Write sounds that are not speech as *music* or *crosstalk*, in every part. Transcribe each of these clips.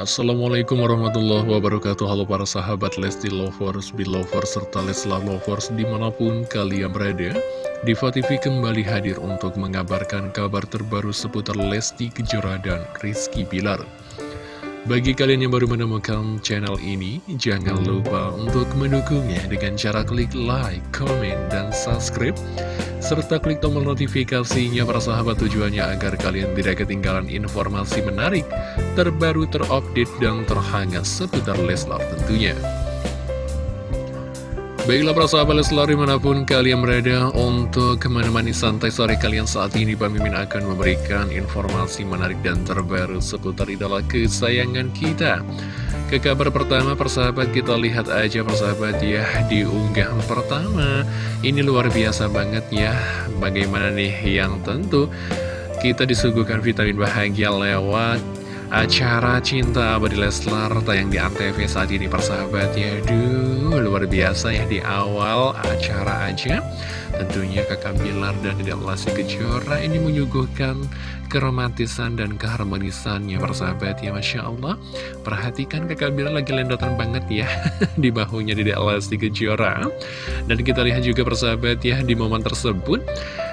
Assalamualaikum warahmatullahi wabarakatuh. Halo para sahabat Lesti Lovers, Belovers, serta Leslar Lovers di mana pun kalian berada Diva TV kembali hadir untuk mengabarkan kabar terbaru seputar Lesti Kejora dan Rizky Bilar. Bagi kalian yang baru menemukan channel ini, jangan lupa untuk mendukungnya dengan cara klik like, comment, dan subscribe serta klik tombol notifikasinya para sahabat tujuannya agar kalian tidak ketinggalan informasi menarik, terbaru, terupdate, dan terhangat seputar Leslar tentunya. Baiklah para sahabat Leslar di mana pun kalian berada untuk menemani santai sore kalian saat ini Pak Mimin akan memberikan informasi menarik dan terbaru seputar idola kesayangan kita. Ke kabar pertama persahabat kita lihat aja persahabat ya di unggahan pertama. Ini luar biasa banget ya. Bagaimana nih yang tentu kita disuguhkan vitamin bahagia lewat acara Cinta Abadi Leslar tayang di Antv saat ini persahabat. Ya Duh luar biasa ya di awal acara aja. Tentunya kakak Bilar dan tidak Lesti Kejora ini menyuguhkan keromantisan dan keharmonisannya persahabat. Ya Masya Allah. Perhatikan kakak Bilar lagi lendotan banget ya *laughs* di bahunya di Lesti Kejora. Dan kita lihat juga persahabat ya di momen tersebut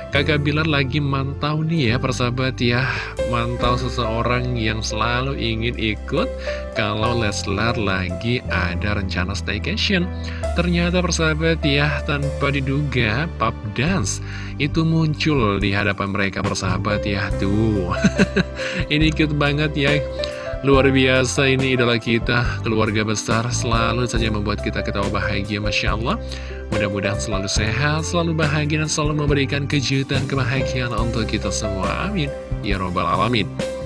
Kakak Bilar lagi mantau nih ya persahabat ya. Mantau seseorang yang selalu ingin ikut Kalau Leslar lagi ada rencana staycation. Ternyata persahabat ya tanpa diduga pub dance Itu muncul di hadapan mereka persahabat ya. Tuh *laughs* Ini cute banget ya Luar biasa ini idola kita, keluarga besar selalu saja membuat kita ketawa bahagia Masya Allah. Mudah-mudahan selalu sehat, selalu bahagia dan selalu memberikan kejutan kebahagiaan untuk kita semua. Amin. Ya Robbal Alamin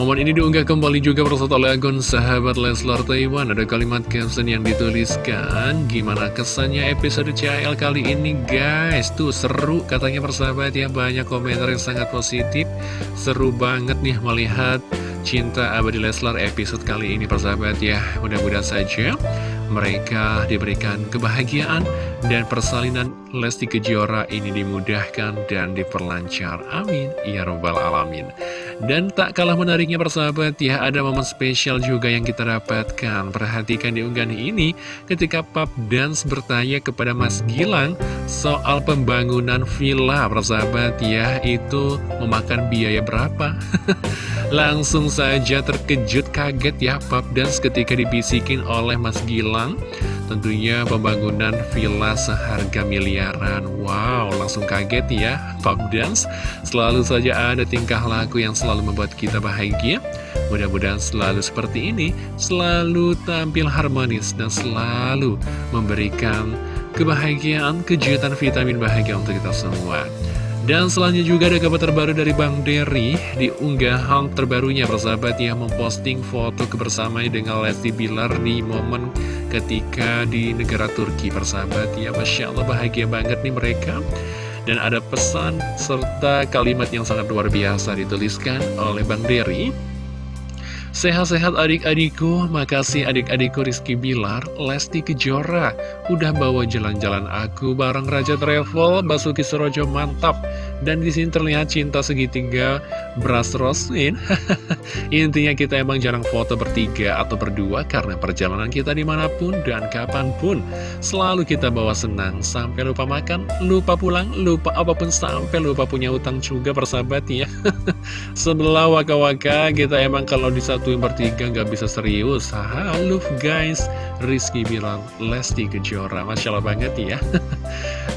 Momen ini diunggah kembali juga bersatu oleh akun sahabat Leslar Taiwan. Ada kalimat caption yang dituliskan Gimana kesannya episode CL kali ini guys? Tuh seru katanya persahabat ya. Banyak komentar yang sangat positif. Seru banget nih melihat Cinta Abadi Leslar episode kali ini persahabat ya. Mudah-mudahan saja mereka diberikan kebahagiaan dan persalinan Lesti Kejora ini dimudahkan dan diperlancar. Amin. Ya Robbal Alamin. Dan tak kalah menariknya persahabat ya, ada momen spesial juga yang kita dapatkan. Perhatikan di unggahan ini ketika Pap Dance bertanya kepada Mas Gilang soal pembangunan villa persahabat ya, itu memakan biaya berapa? *laughs* Langsung saja terkejut kaget ya Pap Dance ketika dibisikin oleh Mas Gilang Tentunya pembangunan villa seharga miliaran. Wow, langsung kaget ya Pop Dance Selalu saja ada tingkah laku yang selalu membuat kita bahagia. Mudah-mudahan selalu seperti ini Selalu tampil harmonis dan selalu memberikan kebahagiaan, kejutan vitamin bahagia untuk kita semua. Dan selanjutnya juga ada kabar terbaru dari Bang Derry. Di unggahan terbarunya persahabat yang memposting foto kebersamaan dengan Lesti Bilar di momen ketika di negara Turki persahabat ya Masya Allah bahagia banget nih mereka. Dan ada pesan serta kalimat yang sangat luar biasa dituliskan oleh Bang Derry. Sehat-sehat adik-adikku, makasih adik-adikku Rizky Bilar, Lesti Kejora, udah bawa jalan-jalan aku bareng Raja Travel, Basuki Serojo mantap. Dan di sini terlihat cinta segitiga Bras Roslin. *laughs* Intinya kita emang jarang foto bertiga atau berdua karena perjalanan kita di mana pun dan kapan pun. Selalu kita bawa senang, sampai lupa makan, lupa pulang, lupa apa pun sampai lupa punya utang juga persahabat ya. *laughs* Sebelah waka-waka kita emang kalau disatuin bertiga nggak bisa serius. Halo guys, Rizky bilang Lesti Kejora. Masya Allah banget ya. *laughs*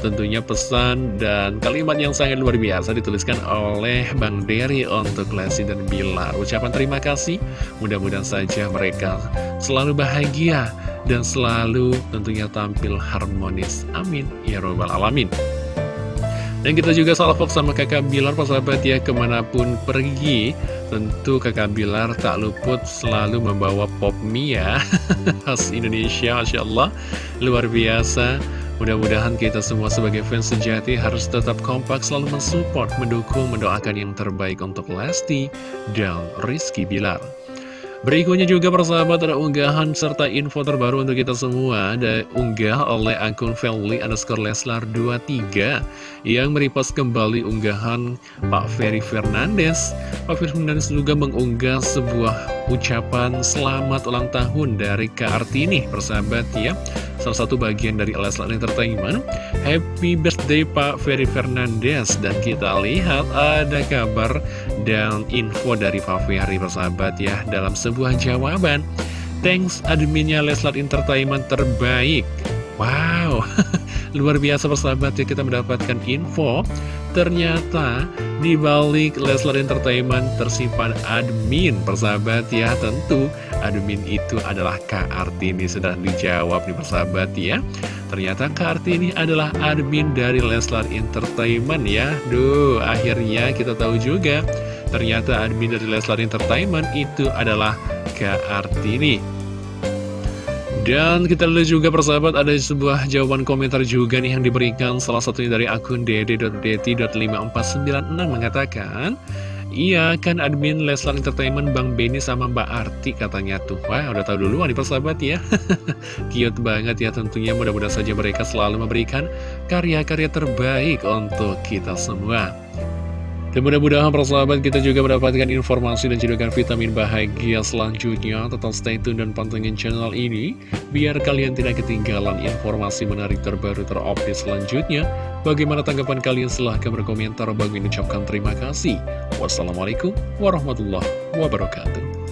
Tentunya pesan dan kalimat yang sangat luar biasa dituliskan oleh Bang Derry untuk Lesti dan Bilar. Ucapan terima kasih, mudah-mudahan saja mereka selalu bahagia dan selalu tentunya tampil harmonis. Amin. Ya Robbal Alamin. Dan kita juga salvok sama kakak Bilar, persahabat ya, ke mana pun pergi. Tentu kakak Bilar tak luput selalu membawa pop mie ya. *laughs* Khas Indonesia, Masya Allah. Luar biasa. Mudah-mudahan kita semua sebagai fans sejati harus tetap kompak selalu mensupport, mendukung, mendoakan yang terbaik untuk Lesti dan Rizky Bilar. Berikutnya juga persahabat ada unggahan serta info terbaru untuk kita semua Ada unggah oleh akun Felly underscore Leslar 23 Yang merepost kembali unggahan Pak Ferry Fernandes Pak Ferry Fernandes juga mengunggah sebuah ucapan selamat ulang tahun dari Kak Artini persahabat ya. Salah satu bagian dari Leslar Entertainment. Happy birthday Pak Ferry Fernandes. Dan kita lihat ada kabar dan info dari Pak Ferry persahabat ya Dalam sebuah jawaban. Thanks adminnya Leslar Entertainment terbaik Wow *laughs* Luar biasa persahabat ya kita mendapatkan info. Ternyata di balik Leslar Entertainment tersimpan admin persahabat ya. Tentu admin itu adalah Kak Artini Sudah dijawab nih persahabat ya. Ternyata Kak Artini adalah admin dari Leslar Entertainment ya. Duh akhirnya kita tahu juga Ternyata admin dari Leslar Entertainment itu adalah Kak Artini dan kita lihat juga persahabat ada sebuah jawaban komentar juga nih yang diberikan. Salah satunya dari akun dede.deti.5496 mengatakan Iya kan admin Leslar Entertainment Bang Benny sama Mbak Arti katanya tuh. Wah udah tahu dulu nih persahabat ya. *laughs* Cute banget ya tentunya. Mudah-mudahan saja mereka selalu memberikan karya-karya terbaik untuk kita semua dan mudah-mudahan persahabat kita juga mendapatkan informasi dan cedokan vitamin bahagia selanjutnya. Tetap stay tune dan pantengin channel ini, biar kalian tidak ketinggalan informasi menarik terbaru terupdate selanjutnya. Bagaimana tanggapan kalian? Silahkan berkomentar. Bagi ucapkan terima kasih. Wassalamualaikum warahmatullahi wabarakatuh.